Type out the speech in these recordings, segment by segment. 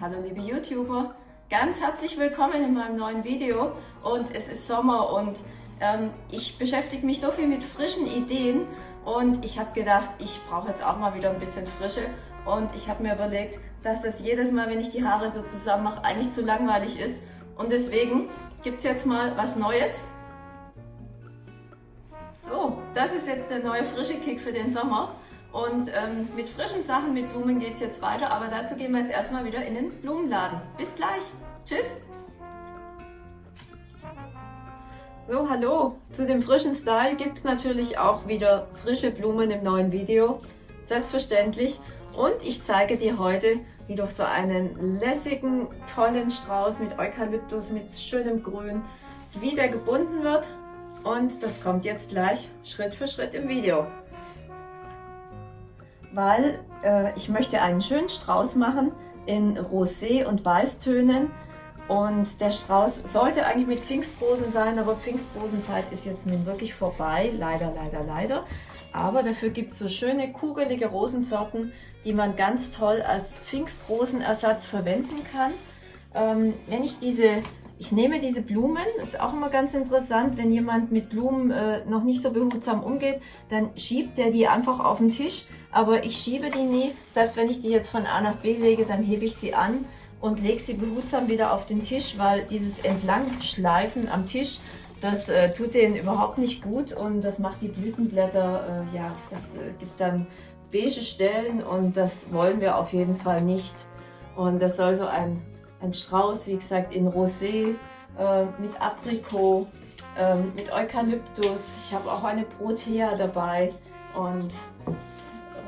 Hallo liebe YouTuber, ganz herzlich willkommen in meinem neuen Video. Und es ist Sommer und ähm, ich beschäftige mich so viel mit frischen Ideen. Und ich habe gedacht, ich brauche jetzt auch mal wieder ein bisschen Frische. Und ich habe mir überlegt, dass das jedes Mal, wenn ich die Haare so zusammen mache, eigentlich zu langweilig ist. Und deswegen gibt es jetzt mal was Neues. So, das ist jetzt der neue frische Kick für den Sommer. Und ähm, mit frischen Sachen, mit Blumen geht es jetzt weiter, aber dazu gehen wir jetzt erstmal wieder in den Blumenladen. Bis gleich. Tschüss. So, hallo. Zu dem frischen Style gibt es natürlich auch wieder frische Blumen im neuen Video. Selbstverständlich. Und ich zeige dir heute, wie du so einen lässigen, tollen Strauß mit Eukalyptus, mit schönem Grün, wie der gebunden wird. Und das kommt jetzt gleich Schritt für Schritt im Video weil äh, ich möchte einen schönen Strauß machen in Rosé und Weißtönen. Und der Strauß sollte eigentlich mit Pfingstrosen sein, aber Pfingstrosenzeit ist jetzt nun wirklich vorbei. Leider, leider, leider. Aber dafür gibt es so schöne kugelige Rosensorten, die man ganz toll als Pfingstrosenersatz verwenden kann. Ähm, wenn ich diese ich nehme diese Blumen, ist auch immer ganz interessant, wenn jemand mit Blumen äh, noch nicht so behutsam umgeht, dann schiebt er die einfach auf den Tisch, aber ich schiebe die nie, selbst wenn ich die jetzt von A nach B lege, dann hebe ich sie an und lege sie behutsam wieder auf den Tisch, weil dieses Entlangschleifen am Tisch, das äh, tut denen überhaupt nicht gut und das macht die Blütenblätter, äh, ja, das äh, gibt dann beige Stellen und das wollen wir auf jeden Fall nicht. Und das soll so ein ein Strauß, wie gesagt, in Rosé, äh, mit Aprikot, äh, mit Eukalyptus. Ich habe auch eine Protea dabei und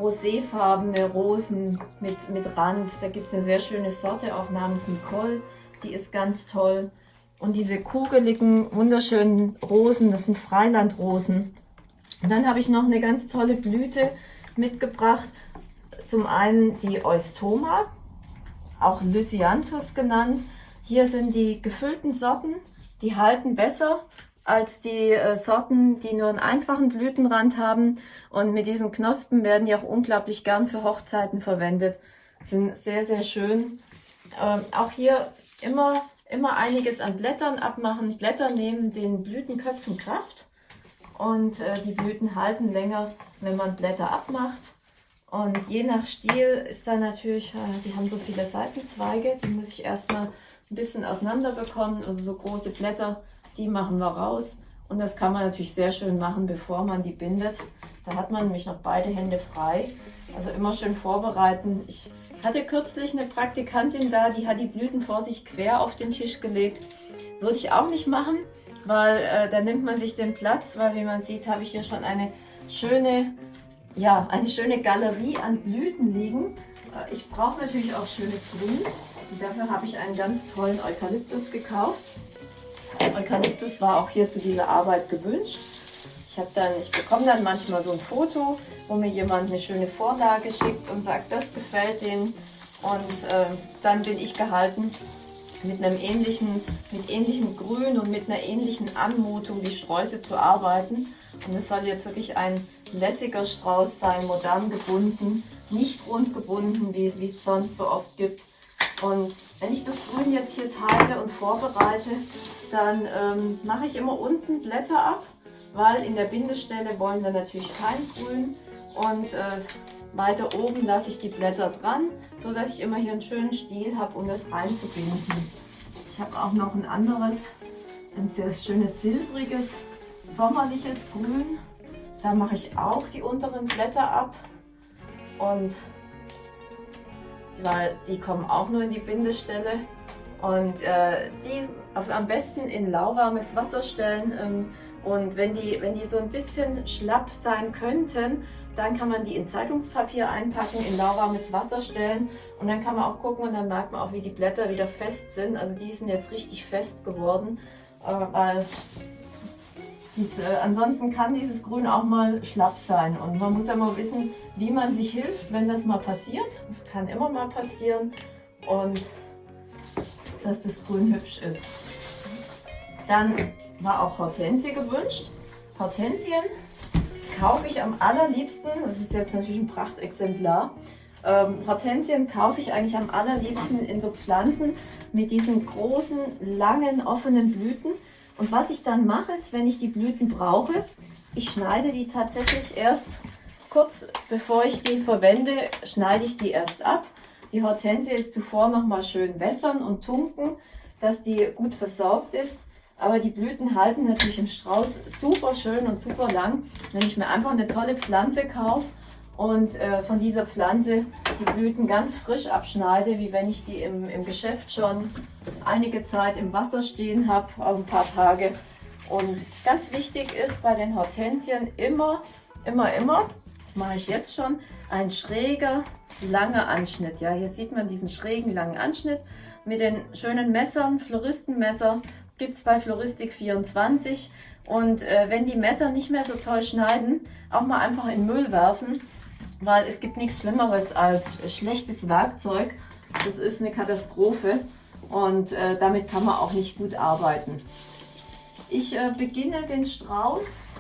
roséfarbene Rosen mit, mit Rand. Da gibt es eine sehr schöne Sorte, auch namens Nicole. Die ist ganz toll. Und diese kugeligen, wunderschönen Rosen, das sind Freilandrosen. Und dann habe ich noch eine ganz tolle Blüte mitgebracht. Zum einen die Eustoma, auch Lysianthus genannt. Hier sind die gefüllten Sorten, die halten besser als die äh, Sorten, die nur einen einfachen Blütenrand haben. Und mit diesen Knospen werden die auch unglaublich gern für Hochzeiten verwendet. Sind sehr, sehr schön. Ähm, auch hier immer, immer einiges an Blättern abmachen. Blätter nehmen den Blütenköpfen Kraft und äh, die Blüten halten länger, wenn man Blätter abmacht. Und je nach Stiel ist da natürlich, äh, die haben so viele Seitenzweige, die muss ich erstmal ein bisschen auseinander bekommen. Also so große Blätter, die machen wir raus. Und das kann man natürlich sehr schön machen, bevor man die bindet. Da hat man nämlich noch beide Hände frei. Also immer schön vorbereiten. Ich hatte kürzlich eine Praktikantin da, die hat die Blüten vor sich quer auf den Tisch gelegt. Würde ich auch nicht machen, weil äh, da nimmt man sich den Platz, weil wie man sieht, habe ich hier schon eine schöne ja, eine schöne Galerie an Blüten liegen. Äh, ich brauche natürlich auch schönes Grün. Und dafür habe ich einen ganz tollen Eukalyptus gekauft. Eukalyptus war auch hier zu dieser Arbeit gewünscht. Ich, dann, ich bekomme dann manchmal so ein Foto, wo mir jemand eine schöne Vorlage schickt und sagt, das gefällt denen. Und äh, dann bin ich gehalten, mit einem ähnlichen, mit ähnlichem Grün und mit einer ähnlichen Anmutung die Sträuße zu arbeiten. Und es soll jetzt wirklich ein lässiger Strauß sein, modern gebunden, nicht rund gebunden, wie, wie es sonst so oft gibt. Und wenn ich das Grün jetzt hier teile und vorbereite, dann ähm, mache ich immer unten Blätter ab, weil in der Bindestelle wollen wir natürlich kein Grün. Und äh, weiter oben lasse ich die Blätter dran, so dass ich immer hier einen schönen Stiel habe, um das reinzubinden. Ich habe auch noch ein anderes, ein sehr schönes silbriges, sommerliches Grün. Da mache ich auch die unteren Blätter ab und weil die kommen auch nur in die Bindestelle und äh, die am besten in lauwarmes Wasser stellen ähm, und wenn die, wenn die so ein bisschen schlapp sein könnten, dann kann man die in Zeitungspapier einpacken, in lauwarmes Wasser stellen und dann kann man auch gucken und dann merkt man auch, wie die Blätter wieder fest sind. Also die sind jetzt richtig fest geworden, äh, weil dies, äh, ansonsten kann dieses Grün auch mal schlapp sein und man muss ja mal wissen, wie man sich hilft, wenn das mal passiert. Das kann immer mal passieren und dass das Grün hübsch ist. Dann war auch Hortensie gewünscht. Hortensien kaufe ich am allerliebsten, das ist jetzt natürlich ein Prachtexemplar, Ähm, Hortensien kaufe ich eigentlich am allerliebsten in so Pflanzen mit diesen großen, langen, offenen Blüten. Und was ich dann mache, ist, wenn ich die Blüten brauche, ich schneide die tatsächlich erst kurz bevor ich die verwende, schneide ich die erst ab. Die Hortensie ist zuvor nochmal schön wässern und tunken, dass die gut versorgt ist. Aber die Blüten halten natürlich im Strauß super schön und super lang. Wenn ich mir einfach eine tolle Pflanze kaufe und äh, von dieser Pflanze die Blüten ganz frisch abschneide, wie wenn ich die im, im Geschäft schon einige Zeit im Wasser stehen habe, ein paar Tage. Und ganz wichtig ist bei den Hortensien immer, immer, immer, das mache ich jetzt schon, ein schräger, langer Anschnitt. Ja, hier sieht man diesen schrägen, langen Anschnitt mit den schönen Messern, Floristenmesser gibt es bei Floristik 24. Und äh, wenn die Messer nicht mehr so toll schneiden, auch mal einfach in Müll werfen, weil es gibt nichts Schlimmeres als schlechtes Werkzeug. Das ist eine Katastrophe und äh, damit kann man auch nicht gut arbeiten. Ich äh, beginne den Strauß.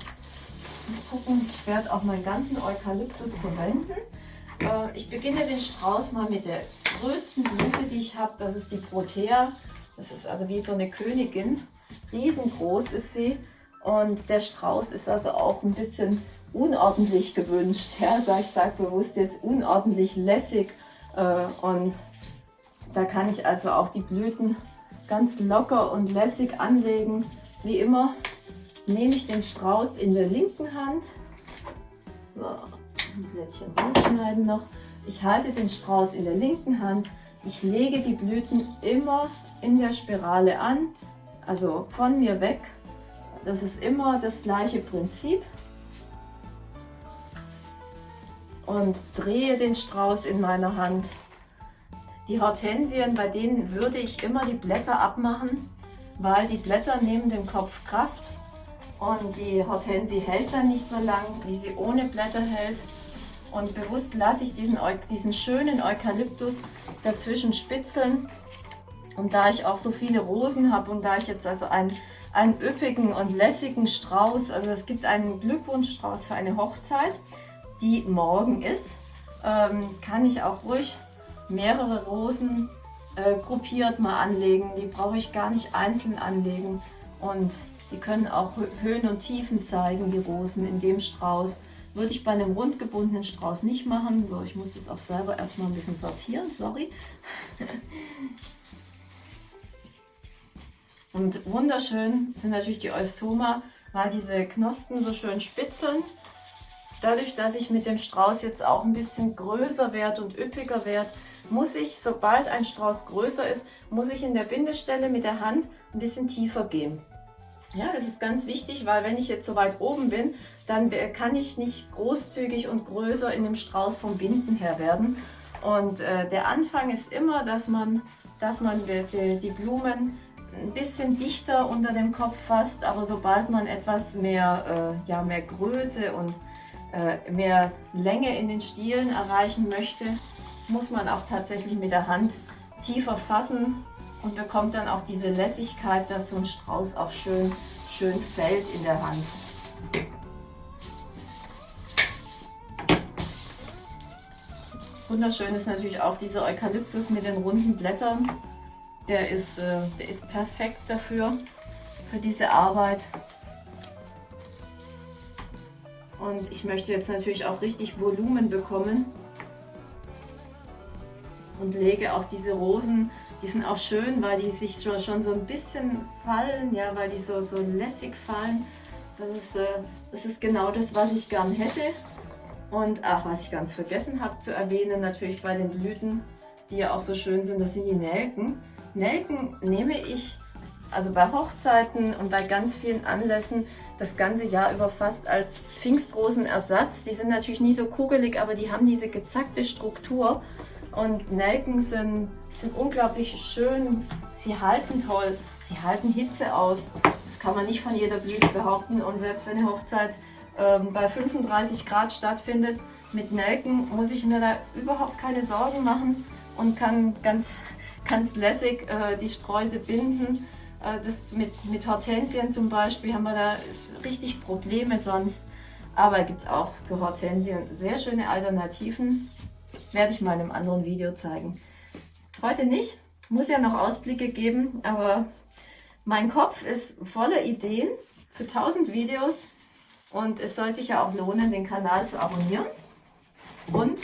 Mal gucken, ich werde auch meinen ganzen Eukalyptus verwenden. Äh, ich beginne den Strauß mal mit der größten Blüte, die ich habe. Das ist die Protea das ist also wie so eine Königin. Riesengroß ist sie. Und der Strauß ist also auch ein bisschen unordentlich gewünscht. Ja, ich sage bewusst jetzt unordentlich lässig. Äh, und da kann ich also auch die Blüten ganz locker und lässig anlegen. Wie immer nehme ich den Strauß in der linken Hand. So, ein Blättchen rausschneiden noch. Ich halte den Strauß in der linken Hand. Ich lege die Blüten immer in der Spirale an, also von mir weg. Das ist immer das gleiche Prinzip. Und drehe den Strauß in meiner Hand. Die Hortensien, bei denen würde ich immer die Blätter abmachen, weil die Blätter nehmen dem Kopf Kraft und die Hortensie hält dann nicht so lang, wie sie ohne Blätter hält. Und bewusst lasse ich diesen, diesen schönen Eukalyptus dazwischen spitzeln und da ich auch so viele Rosen habe und da ich jetzt also einen, einen üppigen und lässigen Strauß, also es gibt einen Glückwunschstrauß für eine Hochzeit, die morgen ist, ähm, kann ich auch ruhig mehrere Rosen äh, gruppiert mal anlegen. Die brauche ich gar nicht einzeln anlegen und die können auch Höhen und Tiefen zeigen, die Rosen in dem Strauß. Würde ich bei einem rundgebundenen Strauß nicht machen. So, ich muss das auch selber erstmal ein bisschen sortieren, sorry. Und wunderschön sind natürlich die Eustoma, weil diese Knospen so schön spitzeln. Dadurch, dass ich mit dem Strauß jetzt auch ein bisschen größer werde und üppiger werde, muss ich, sobald ein Strauß größer ist, muss ich in der Bindestelle mit der Hand ein bisschen tiefer gehen. Ja, das ist ganz wichtig, weil wenn ich jetzt so weit oben bin, dann kann ich nicht großzügig und größer in dem Strauß vom Binden her werden. Und äh, der Anfang ist immer, dass man, dass man die, die, die Blumen ein bisschen dichter unter dem Kopf fasst, aber sobald man etwas mehr, äh, ja, mehr Größe und äh, mehr Länge in den Stielen erreichen möchte, muss man auch tatsächlich mit der Hand tiefer fassen und bekommt dann auch diese Lässigkeit, dass so ein Strauß auch schön, schön fällt in der Hand. Wunderschön ist natürlich auch dieser Eukalyptus mit den runden Blättern. Der ist, äh, der ist perfekt dafür, für diese Arbeit. Und ich möchte jetzt natürlich auch richtig Volumen bekommen. Und lege auch diese Rosen, die sind auch schön, weil die sich schon so ein bisschen fallen, ja, weil die so, so lässig fallen. Das ist, äh, das ist genau das, was ich gern hätte. Und ach, was ich ganz vergessen habe zu erwähnen, natürlich bei den Blüten, die ja auch so schön sind, das sind die Nelken. Nelken nehme ich also bei Hochzeiten und bei ganz vielen Anlässen das ganze Jahr über fast als Pfingstrosenersatz. Die sind natürlich nie so kugelig, aber die haben diese gezackte Struktur und Nelken sind, sind unglaublich schön. Sie halten toll, sie halten Hitze aus. Das kann man nicht von jeder Blüte behaupten und selbst wenn eine Hochzeit ähm, bei 35 Grad stattfindet, mit Nelken muss ich mir da überhaupt keine Sorgen machen und kann ganz ganz lässig äh, die Streuse binden. Äh, das mit, mit Hortensien zum Beispiel haben wir da richtig Probleme sonst. Aber gibt es auch zu Hortensien sehr schöne Alternativen. Werde ich mal in einem anderen Video zeigen. Heute nicht, muss ja noch Ausblicke geben, aber mein Kopf ist voller Ideen für 1000 Videos und es soll sich ja auch lohnen, den Kanal zu abonnieren und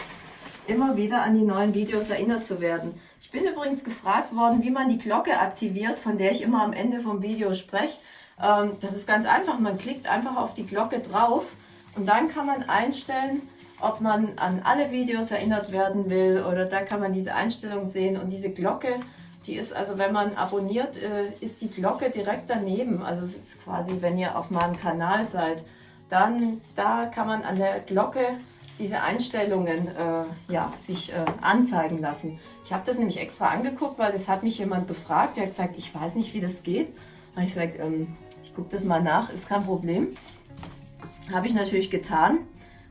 immer wieder an die neuen Videos erinnert zu werden. Ich bin übrigens gefragt worden, wie man die Glocke aktiviert, von der ich immer am Ende vom Video spreche. Ähm, das ist ganz einfach, man klickt einfach auf die Glocke drauf und dann kann man einstellen, ob man an alle Videos erinnert werden will oder da kann man diese Einstellung sehen und diese Glocke, die ist also, wenn man abonniert, äh, ist die Glocke direkt daneben. Also es ist quasi, wenn ihr auf meinem Kanal seid, dann da kann man an der Glocke diese Einstellungen äh, ja, sich äh, anzeigen lassen. Ich habe das nämlich extra angeguckt, weil es hat mich jemand befragt, der hat gesagt, ich weiß nicht, wie das geht. Da habe ich gesagt, ähm, ich gucke das mal nach, ist kein Problem. Habe ich natürlich getan,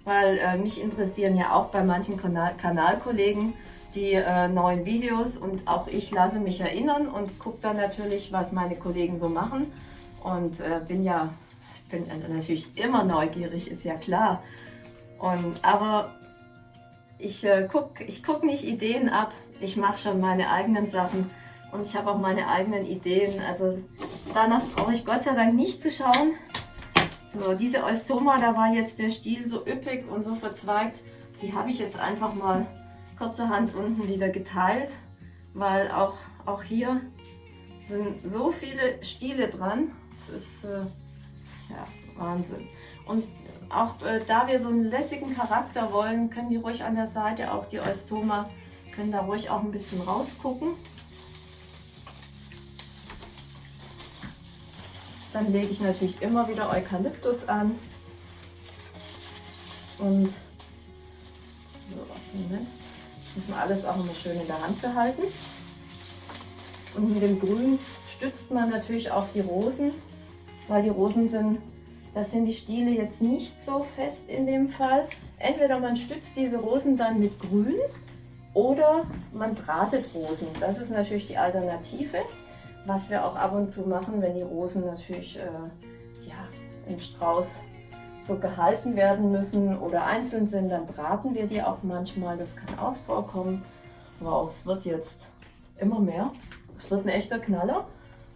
weil äh, mich interessieren ja auch bei manchen Kanal Kanalkollegen die äh, neuen Videos und auch ich lasse mich erinnern und gucke dann natürlich, was meine Kollegen so machen und äh, bin ja bin natürlich immer neugierig, ist ja klar. Und, aber ich äh, gucke ich guck nicht Ideen ab, ich mache schon meine eigenen Sachen und ich habe auch meine eigenen Ideen. Also danach brauche ich Gott sei Dank nicht zu schauen. So, diese Eustoma, da war jetzt der Stiel so üppig und so verzweigt. Die habe ich jetzt einfach mal kurzerhand unten wieder geteilt, weil auch, auch hier sind so viele Stiele dran. Das ist äh, ja, Wahnsinn. Und auch äh, da wir so einen lässigen Charakter wollen, können die ruhig an der Seite, auch die Eustoma, können da ruhig auch ein bisschen rausgucken. Dann lege ich natürlich immer wieder Eukalyptus an. Und so, Moment. Muss man alles auch immer schön in der Hand behalten. Und mit dem Grün stützt man natürlich auch die Rosen, weil die Rosen sind das sind die Stiele jetzt nicht so fest in dem Fall. Entweder man stützt diese Rosen dann mit Grün oder man drahtet Rosen. Das ist natürlich die Alternative, was wir auch ab und zu machen, wenn die Rosen natürlich äh, ja, im Strauß so gehalten werden müssen oder einzeln sind, dann drahten wir die auch manchmal. Das kann auch vorkommen. Wow, es wird jetzt immer mehr. Es wird ein echter Knaller,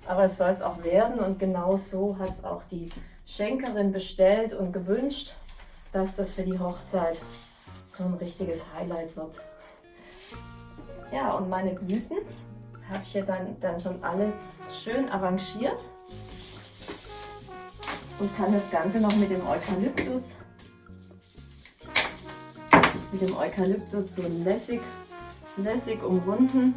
aber es soll es auch werden und genau so hat es auch die Schenkerin bestellt und gewünscht, dass das für die Hochzeit so ein richtiges Highlight wird. Ja, und meine Blüten habe ich ja dann, dann schon alle schön arrangiert und kann das Ganze noch mit dem Eukalyptus mit dem Eukalyptus so lässig, lässig umrunden.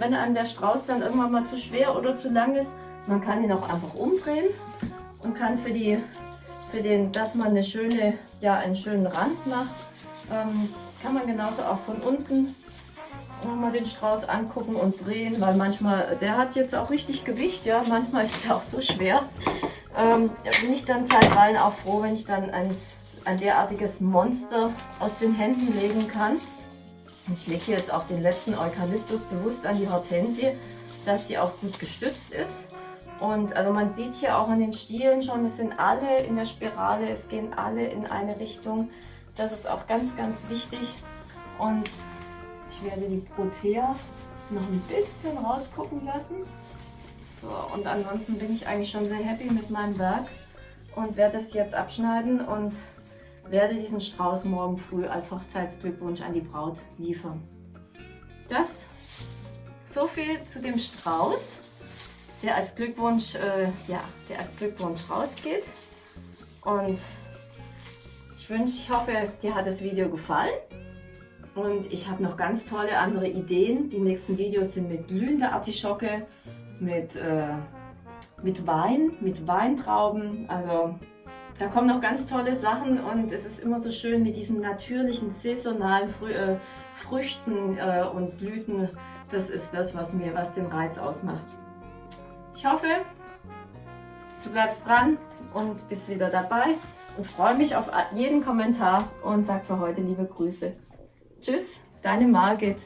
Wenn einem der Strauß dann irgendwann mal zu schwer oder zu lang ist, man kann ihn auch einfach umdrehen und kann für, die, für den, dass man eine schöne, ja, einen schönen Rand macht, ähm, kann man genauso auch von unten nochmal den Strauß angucken und drehen, weil manchmal, der hat jetzt auch richtig Gewicht, ja, manchmal ist er auch so schwer. Ähm, bin ich dann zeitweilen auch froh, wenn ich dann ein, ein derartiges Monster aus den Händen legen kann. Ich lege jetzt auch den letzten Eukalyptus bewusst an die Hortensie, dass die auch gut gestützt ist. Und also man sieht hier auch an den Stielen schon, es sind alle in der Spirale, es gehen alle in eine Richtung. Das ist auch ganz, ganz wichtig. Und ich werde die Protea noch ein bisschen rausgucken lassen. So, und ansonsten bin ich eigentlich schon sehr happy mit meinem Werk und werde es jetzt abschneiden und werde diesen Strauß morgen früh als Hochzeitsglückwunsch an die Braut liefern. Das so viel zu dem Strauß der als Glückwunsch, äh, ja, der als Glückwunsch rausgeht. Und ich wünsche, ich hoffe, dir hat das Video gefallen. Und ich habe noch ganz tolle andere Ideen. Die nächsten Videos sind mit glühender Artischocke, mit, äh, mit Wein, mit Weintrauben. Also da kommen noch ganz tolle Sachen und es ist immer so schön mit diesen natürlichen, saisonalen Frü äh, Früchten äh, und Blüten. Das ist das, was mir, was den Reiz ausmacht. Ich hoffe, du bleibst dran und bist wieder dabei und freue mich auf jeden Kommentar und sag für heute liebe Grüße. Tschüss, deine Margit.